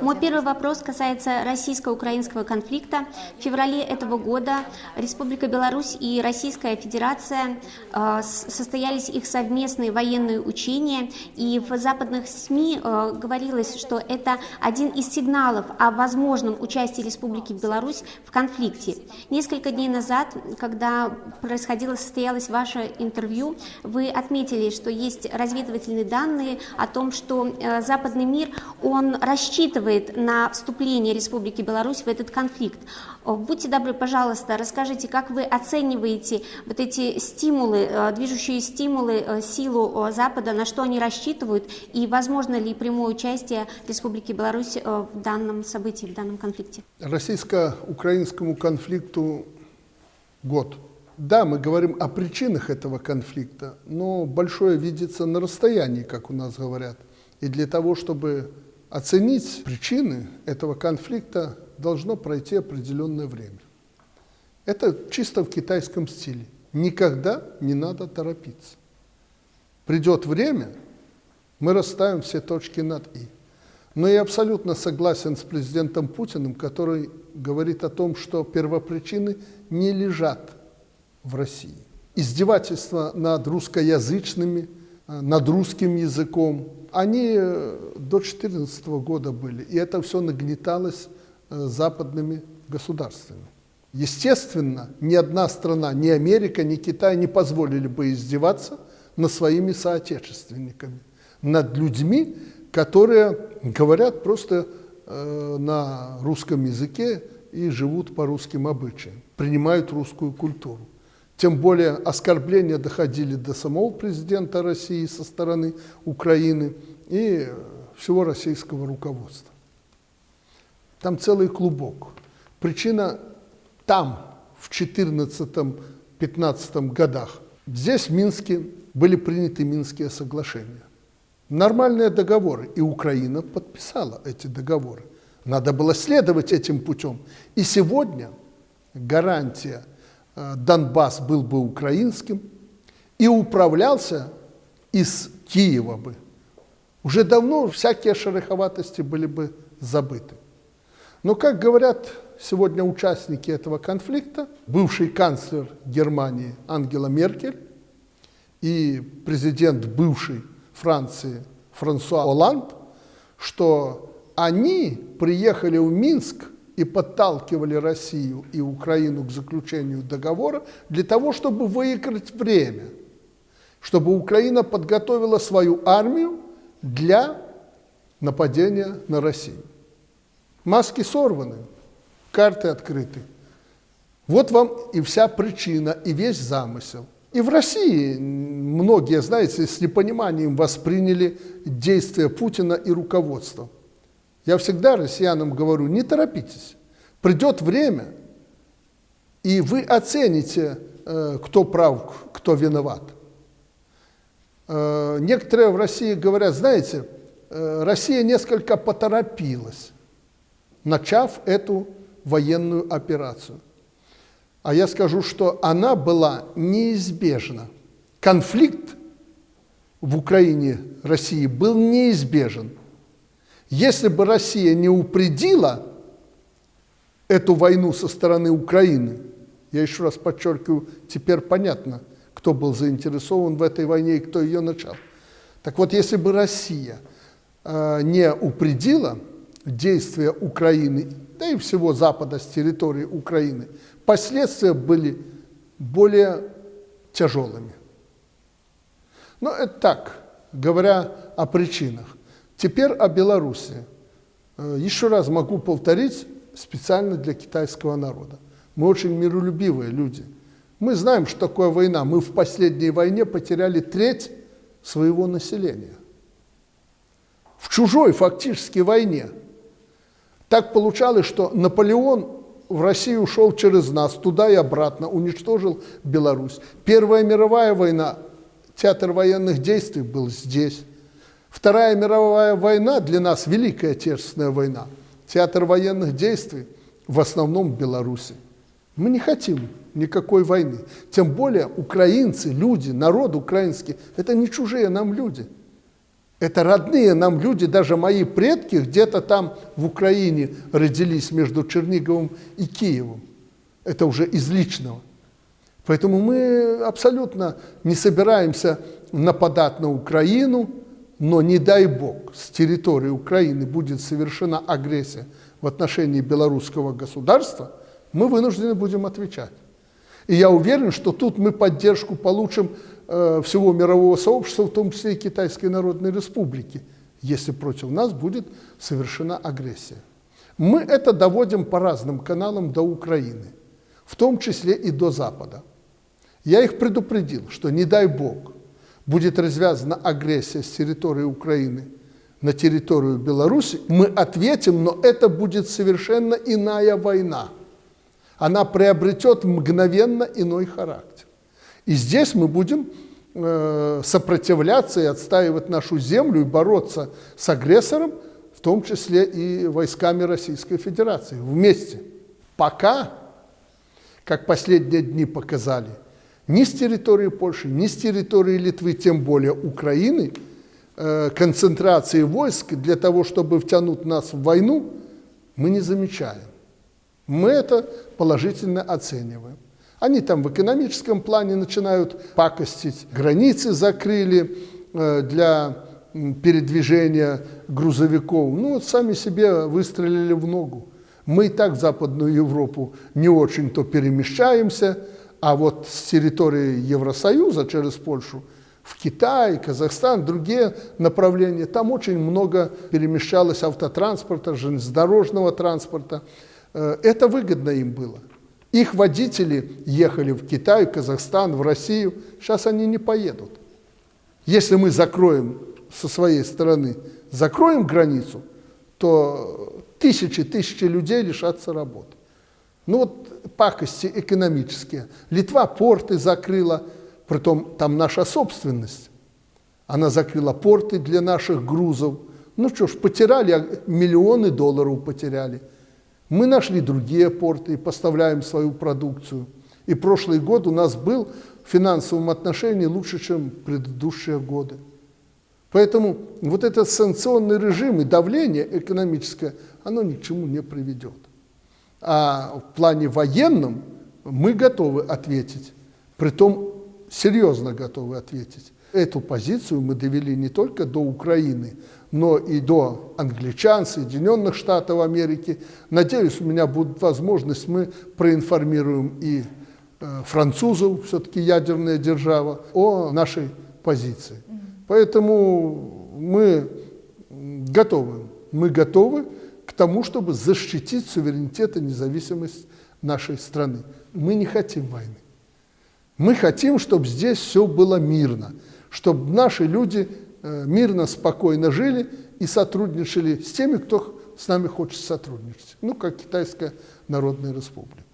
Мой первый вопрос касается российско-украинского конфликта. В феврале этого года Республика Беларусь и Российская Федерация э, состоялись их совместные военные учения, и в западных СМИ э, говорилось, что это один из сигналов о возможном участии Республики Беларусь в конфликте. Несколько дней назад, когда происходило, состоялось ваше интервью, вы отметили, что есть разведывательные данные о том, что э, западный мир он рассчитывает на вступление Республики Беларусь в этот конфликт. Будьте добры, пожалуйста, расскажите, как вы оцениваете вот эти стимулы, э, движущие стимулы, э, силу Запада, на что они рассчитывают, и возможно ли прямое участие Республики Беларусь в данном событии, в данном конфликте? Российско-украинскому конфликту год. Да, мы говорим о причинах этого конфликта, но большое видится на расстоянии, как у нас говорят. И для того, чтобы оценить причины этого конфликта, должно пройти определенное время. Это чисто в китайском стиле. Никогда не надо торопиться. Придет время, мы расставим все точки над «и». Но я абсолютно согласен с президентом Путиным, который говорит о том, что первопричины не лежат в России. Издевательства над русскоязычными, над русским языком, они э, до 2014 года были, и это все нагнеталось э, западными государствами. Естественно, ни одна страна, ни Америка, ни Китай не позволили бы издеваться над своими соотечественниками, над людьми, которые говорят просто э, на русском языке и живут по русским обычаям, принимают русскую культуру. Тем более оскорбления доходили до самого президента России со стороны Украины и всего российского руководства. Там целый клубок. Причина там, в 14-15 годах. Здесь, в Минске, были приняты Минские соглашения. Нормальные договоры, и Украина подписала эти договоры. Надо было следовать этим путем. И сегодня гарантия – Донбасс был бы украинским и управлялся из Киева бы, уже давно всякие шероховатости были бы забыты. Но, как говорят сегодня участники этого конфликта, бывший канцлер Германии Ангела Меркель и президент бывшей Франции Франсуа Оланд, что они приехали в Минск и подталкивали Россию и Украину к заключению договора для того, чтобы выиграть время, чтобы Украина подготовила свою армию для нападения на Россию. Маски сорваны, карты открыты. Вот вам и вся причина, и весь замысел. И в России многие, знаете, с непониманием восприняли действия Путина и руководства. Я всегда россиянам говорю, не торопитесь. Придет время, и вы оцените, э, кто прав, кто виноват. Э, некоторые в России говорят, знаете, э, Россия несколько поторопилась, начав эту военную операцию. А я скажу, что она была неизбежна. Конфликт в Украине, России был неизбежен. Если бы Россия не упредила эту войну со стороны Украины, я еще раз подчеркиваю, теперь понятно, кто был заинтересован в этой войне и кто ее начал. Так вот, если бы Россия э, не упредила действия Украины, да и всего Запада с территории Украины, последствия были более тяжелыми. Но это так, говоря о причинах. Теперь о Беларуси. Э, еще раз могу повторить специально для китайского народа. Мы очень миролюбивые люди. Мы знаем, что такое война. Мы в последней войне потеряли треть своего населения. В чужой фактически войне. Так получалось, что Наполеон в Россию ушел через нас, туда и обратно, уничтожил Беларусь. Первая мировая война, театр военных действий был здесь. Вторая мировая война для нас, Великая Отечественная война, театр военных действий в основном в Беларуси. Мы не хотим никакой войны. Тем более украинцы, люди, народ украинский, это не чужие нам люди. Это родные нам люди, даже мои предки где-то там в Украине родились между Черниговым и Киевом. Это уже из личного. Поэтому мы абсолютно не собираемся нападать на Украину, но не дай бог с территории Украины будет совершена агрессия в отношении белорусского государства, мы вынуждены будем отвечать. И я уверен, что тут мы поддержку получим э, всего мирового сообщества, в том числе и Китайской Народной Республики, если против нас будет совершена агрессия. Мы это доводим по разным каналам до Украины, в том числе и до Запада. Я их предупредил, что не дай бог будет развязана агрессия с территории Украины на территорию Беларуси, мы ответим, но это будет совершенно иная война она приобретет мгновенно иной характер. И здесь мы будем э, сопротивляться и отстаивать нашу землю и бороться с агрессором, в том числе и войсками Российской Федерации, вместе. Пока, как последние дни показали, ни с территории Польши, ни с территории Литвы, тем более Украины, э, концентрации войск для того, чтобы втянуть нас в войну, мы не замечаем. Мы это положительно оцениваем. Они там в экономическом плане начинают пакостить, границы закрыли э, для передвижения грузовиков. Ну вот сами себе выстрелили в ногу. Мы и так в Западную Европу не очень-то перемещаемся, а вот с территории Евросоюза через Польшу в Китай, Казахстан, другие направления, там очень много перемещалось автотранспорта, железнодорожного транспорта. Э, это выгодно им было. Их водители ехали в Китай, Казахстан, в Россию. Сейчас они не поедут. Если мы закроем со своей стороны, закроем границу, то тысячи, тысячи людей лишатся работы. Ну вот пакости экономические. Литва порты закрыла, притом там наша собственность. Она закрыла порты для наших грузов. Ну что ж, потеряли, а миллионы долларов потеряли – мы нашли другие порты и поставляем свою продукцию. И прошлый год у нас был в финансовом отношении лучше, чем предыдущие годы. Поэтому вот этот санкционный режим и давление экономическое, оно ни к чему не приведет. А в плане военном мы готовы ответить, притом серьезно готовы ответить. Эту позицию мы довели не только до Украины, но и до англичан, Соединенных Штатов Америки. Надеюсь, у меня будет возможность, мы проинформируем и э, французов, все-таки ядерная держава, о нашей позиции. Поэтому мы готовы, мы готовы к тому, чтобы защитить суверенитет и независимость нашей страны. Мы не хотим войны. Мы хотим, чтобы здесь все было мирно, чтобы наши люди Э, мирно, спокойно жили и сотрудничали с теми, кто с нами хочет сотрудничать, ну, как Китайская Народная Республика.